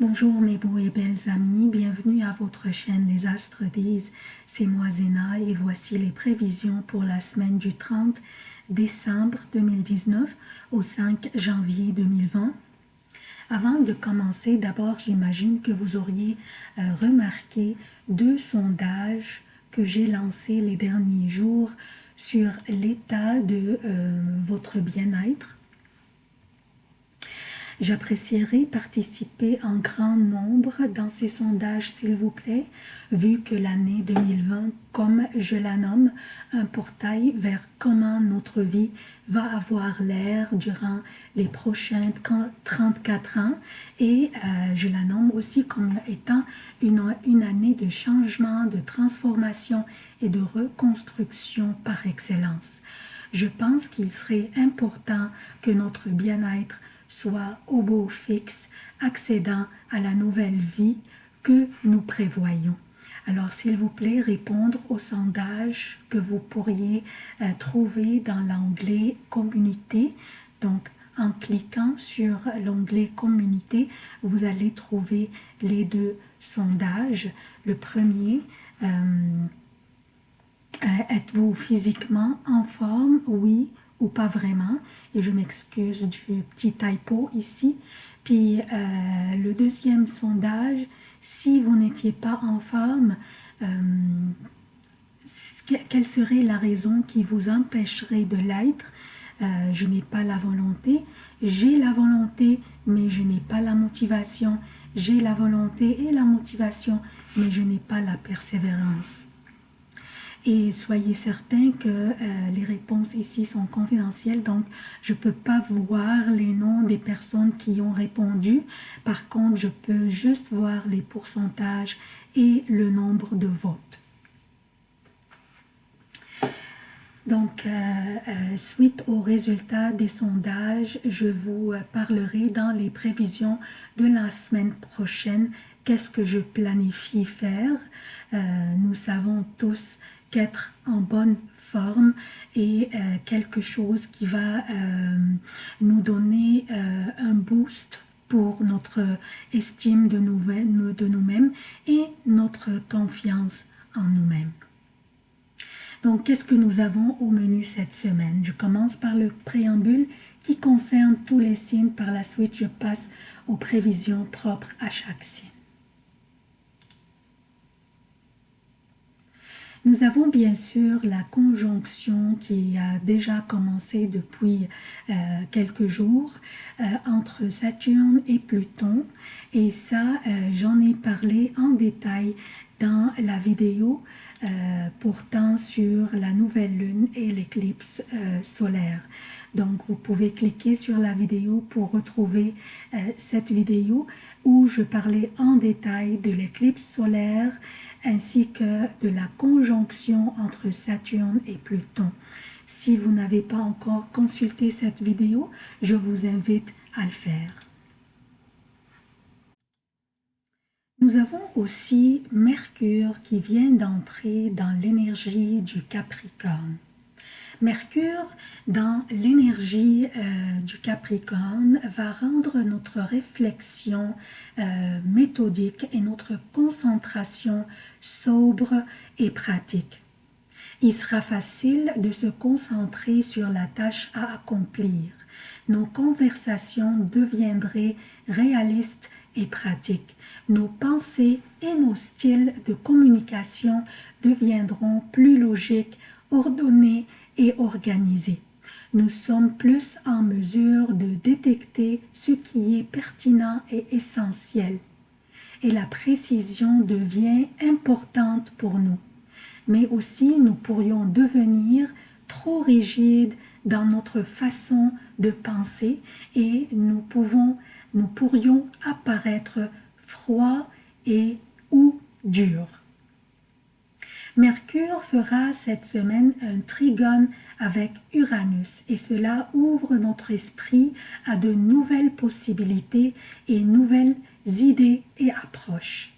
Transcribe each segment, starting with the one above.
Bonjour mes beaux et belles amis, bienvenue à votre chaîne Les Astres disent, c'est moi Zéna et voici les prévisions pour la semaine du 30 décembre 2019 au 5 janvier 2020. Avant de commencer, d'abord j'imagine que vous auriez euh, remarqué deux sondages que j'ai lancés les derniers jours sur l'état de euh, votre bien-être J'apprécierais participer en grand nombre dans ces sondages, s'il vous plaît, vu que l'année 2020, comme je la nomme, un portail vers comment notre vie va avoir l'air durant les prochains 34 ans et euh, je la nomme aussi comme étant une, une année de changement, de transformation et de reconstruction par excellence. Je pense qu'il serait important que notre bien-être soit au beau fixe, accédant à la nouvelle vie que nous prévoyons. Alors, s'il vous plaît, répondre au sondage que vous pourriez euh, trouver dans l'onglet « Communauté ». Donc, en cliquant sur l'onglet « Communauté », vous allez trouver les deux sondages. Le premier, euh, euh, êtes-vous physiquement en forme? Oui pas vraiment. Et je m'excuse du petit typo ici. Puis euh, le deuxième sondage, si vous n'étiez pas en forme, euh, quelle serait la raison qui vous empêcherait de l'être? Euh, Je n'ai pas la volonté. J'ai la volonté, mais je n'ai pas la motivation. J'ai la volonté et la motivation, mais je n'ai pas la persévérance. Et soyez certains que euh, les réponses ici sont confidentielles, donc je ne peux pas voir les noms des personnes qui ont répondu. Par contre, je peux juste voir les pourcentages et le nombre de votes. Donc, euh, euh, suite aux résultats des sondages, je vous parlerai dans les prévisions de la semaine prochaine qu'est-ce que je planifie faire? nous savons tous qu'être en bonne forme et euh, quelque chose qui va euh, nous donner euh, un boost pour notre estime de nous-mêmes et notre confiance en nous-mêmes. Donc, qu'est-ce que nous avons au menu cette semaine? Je commence par le préambule qui concerne tous les signes. Par la suite, je passe aux prévisions propres à chaque signe. Nous avons bien sûr la conjonction qui a déjà commencé depuis euh, quelques jours euh, entre Saturne et Pluton et ça euh, j'en ai parlé en détail dans la vidéo portant sur la nouvelle lune et l'éclipse solaire. Donc, vous pouvez cliquer sur la vidéo pour retrouver cette vidéo où je parlais en détail de l'éclipse solaire ainsi que de la conjonction entre Saturne et Pluton. Si vous n'avez pas encore consulté cette vidéo, je vous invite à le faire. Nous avons aussi Mercure qui vient d'entrer dans l'énergie du Capricorne. Mercure, dans l'énergie euh, du Capricorne, va rendre notre réflexion euh, méthodique et notre concentration sobre et pratique. Il sera facile de se concentrer sur la tâche à accomplir. Nos conversations deviendraient réalistes et pratiques. Nos pensées et nos styles de communication deviendront plus logiques, ordonnés et. Nous sommes plus en mesure de détecter ce qui est pertinent et essentiel. Et la précision devient importante pour nous. Mais aussi, nous pourrions devenir trop rigides dans notre façon de penser et nous, pouvons, nous pourrions apparaître froids et ou durs. Mercure fera cette semaine un trigone avec Uranus et cela ouvre notre esprit à de nouvelles possibilités et nouvelles idées et approches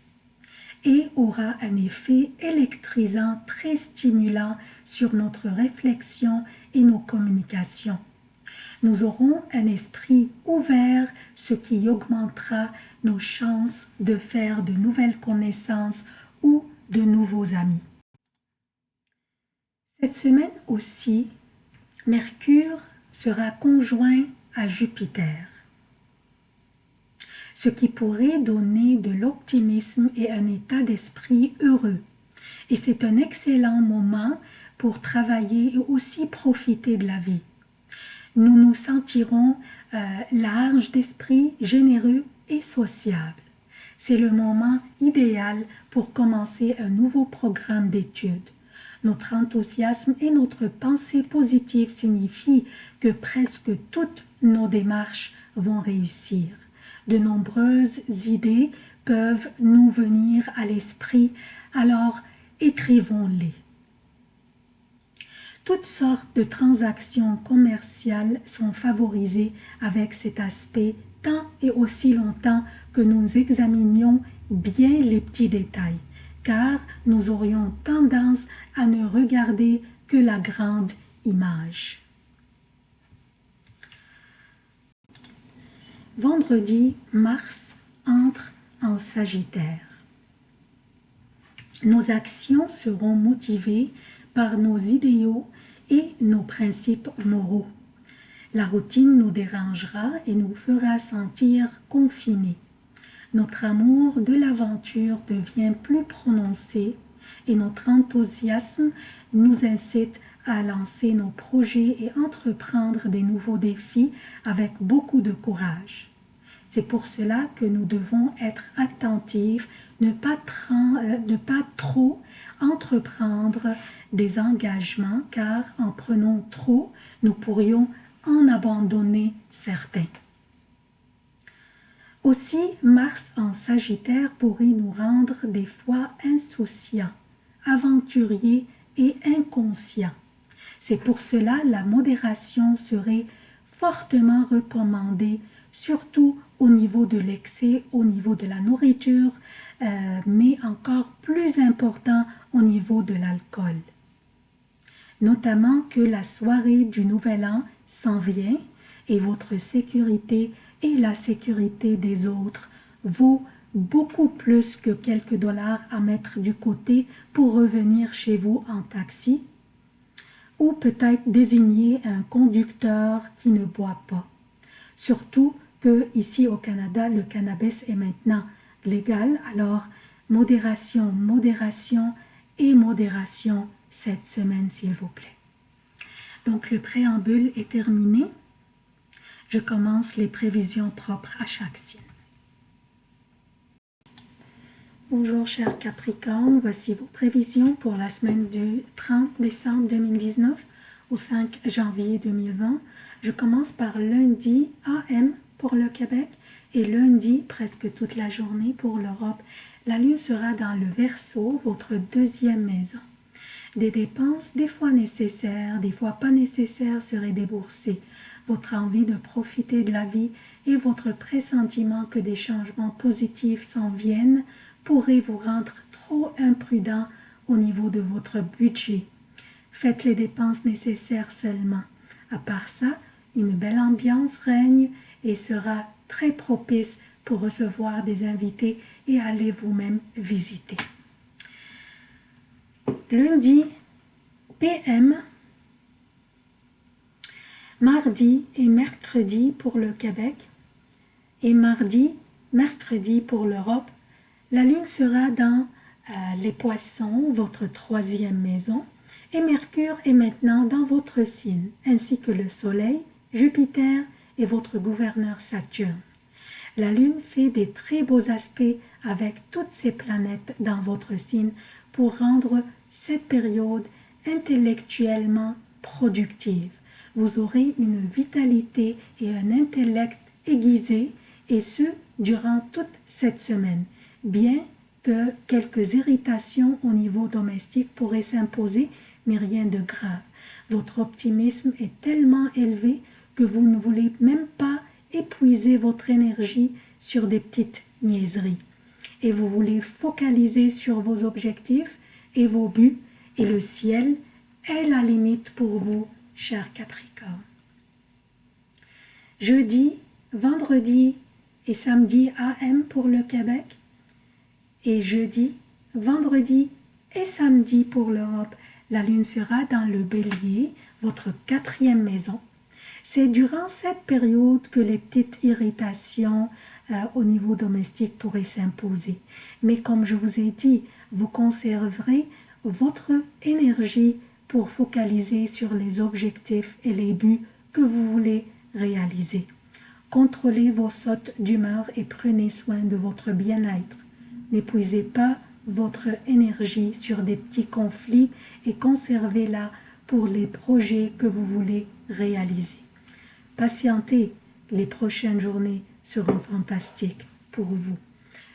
et aura un effet électrisant très stimulant sur notre réflexion et nos communications. Nous aurons un esprit ouvert, ce qui augmentera nos chances de faire de nouvelles connaissances ou de nouveaux amis. Cette semaine aussi, Mercure sera conjoint à Jupiter, ce qui pourrait donner de l'optimisme et un état d'esprit heureux. Et c'est un excellent moment pour travailler et aussi profiter de la vie. Nous nous sentirons euh, larges d'esprit, généreux et sociables. C'est le moment idéal pour commencer un nouveau programme d'études. Notre enthousiasme et notre pensée positive signifient que presque toutes nos démarches vont réussir. De nombreuses idées peuvent nous venir à l'esprit, alors écrivons-les. Toutes sortes de transactions commerciales sont favorisées avec cet aspect tant et aussi longtemps que nous examinions bien les petits détails car nous aurions tendance à ne regarder que la grande image. Vendredi, Mars entre en Sagittaire. Nos actions seront motivées par nos idéaux et nos principes moraux. La routine nous dérangera et nous fera sentir confinés notre amour de l'aventure devient plus prononcé et notre enthousiasme nous incite à lancer nos projets et entreprendre des nouveaux défis avec beaucoup de courage. C'est pour cela que nous devons être attentifs, ne pas, euh, ne pas trop entreprendre des engagements, car en prenant trop, nous pourrions en abandonner certains. Aussi, Mars en Sagittaire pourrait nous rendre des fois insouciants, aventuriers et inconscients. C'est pour cela la modération serait fortement recommandée, surtout au niveau de l'excès, au niveau de la nourriture, euh, mais encore plus important au niveau de l'alcool. Notamment que la soirée du Nouvel An s'en vient et votre sécurité et la sécurité des autres vaut beaucoup plus que quelques dollars à mettre du côté pour revenir chez vous en taxi ou peut-être désigner un conducteur qui ne boit pas. Surtout que ici au Canada, le cannabis est maintenant légal, alors modération, modération et modération cette semaine s'il vous plaît. Donc le préambule est terminé je commence les prévisions propres à chaque signe. Bonjour chers Capricorne, voici vos prévisions pour la semaine du 30 décembre 2019 au 5 janvier 2020. Je commence par lundi AM pour le Québec et lundi presque toute la journée pour l'Europe. La lune sera dans le Verseau, votre deuxième maison. Des dépenses, des fois nécessaires, des fois pas nécessaires, seraient déboursées votre envie de profiter de la vie et votre pressentiment que des changements positifs s'en viennent pourrait vous rendre trop imprudent au niveau de votre budget. Faites les dépenses nécessaires seulement. À part ça, une belle ambiance règne et sera très propice pour recevoir des invités et aller vous-même visiter. Lundi, PM, mardi et mercredi pour le Québec et mardi, mercredi pour l'Europe. La lune sera dans euh, les poissons, votre troisième maison, et Mercure est maintenant dans votre signe, ainsi que le Soleil, Jupiter et votre gouverneur Saturne. La Lune fait des très beaux aspects avec toutes ces planètes dans votre signe pour rendre cette période intellectuellement productive vous aurez une vitalité et un intellect aiguisé, et ce, durant toute cette semaine, bien que quelques irritations au niveau domestique pourraient s'imposer, mais rien de grave. Votre optimisme est tellement élevé que vous ne voulez même pas épuiser votre énergie sur des petites niaiseries. Et vous voulez focaliser sur vos objectifs et vos buts, et le ciel est la limite pour vous cher Capricorne. jeudi, vendredi et samedi AM pour le Québec et jeudi, vendredi et samedi pour l'Europe. La lune sera dans le bélier, votre quatrième maison. C'est durant cette période que les petites irritations euh, au niveau domestique pourraient s'imposer. Mais comme je vous ai dit, vous conserverez votre énergie pour focaliser sur les objectifs et les buts que vous voulez réaliser. Contrôlez vos sautes d'humeur et prenez soin de votre bien-être. N'épuisez pas votre énergie sur des petits conflits et conservez-la pour les projets que vous voulez réaliser. Patientez, les prochaines journées seront fantastiques pour vous.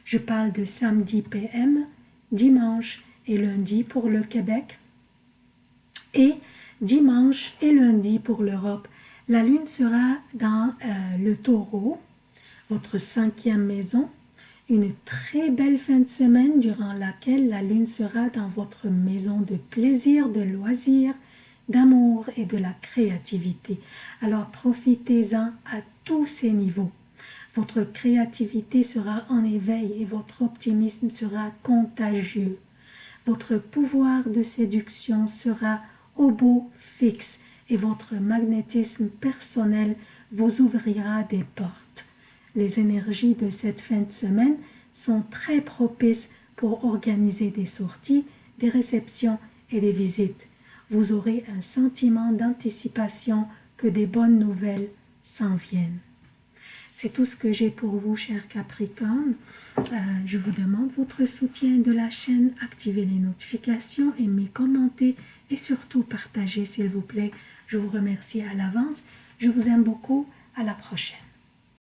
Je parle de samedi PM, dimanche et lundi pour le Québec et dimanche et lundi pour l'Europe. La lune sera dans euh, le taureau, votre cinquième maison, une très belle fin de semaine durant laquelle la lune sera dans votre maison de plaisir, de loisirs, d'amour et de la créativité. Alors profitez-en à tous ces niveaux. Votre créativité sera en éveil et votre optimisme sera contagieux. Votre pouvoir de séduction sera beau fixe et votre magnétisme personnel vous ouvrira des portes. Les énergies de cette fin de semaine sont très propices pour organiser des sorties, des réceptions et des visites. Vous aurez un sentiment d'anticipation que des bonnes nouvelles s'en viennent. C'est tout ce que j'ai pour vous, chers Capricorne. Euh, je vous demande votre soutien de la chaîne, activez les notifications, aimez, commentez et surtout partagez, s'il vous plaît. Je vous remercie à l'avance. Je vous aime beaucoup. À la prochaine.